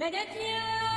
Bagi.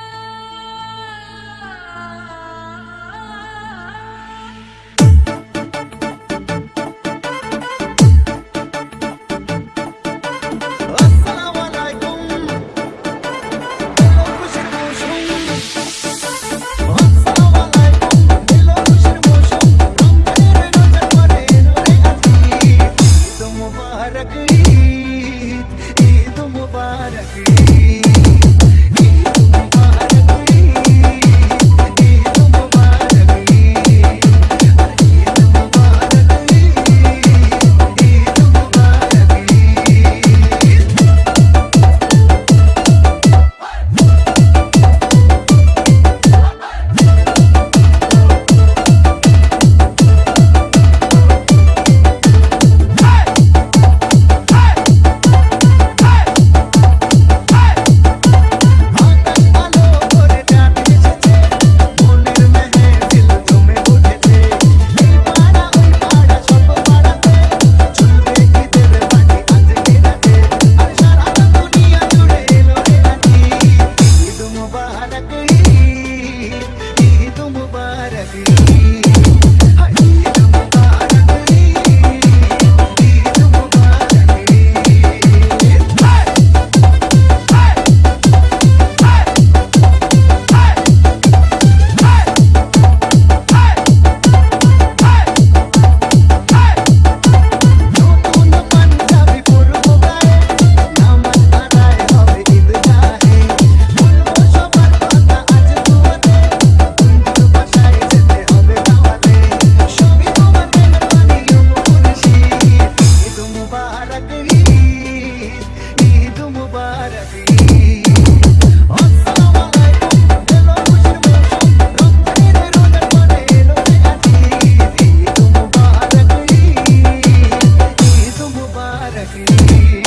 Jackie.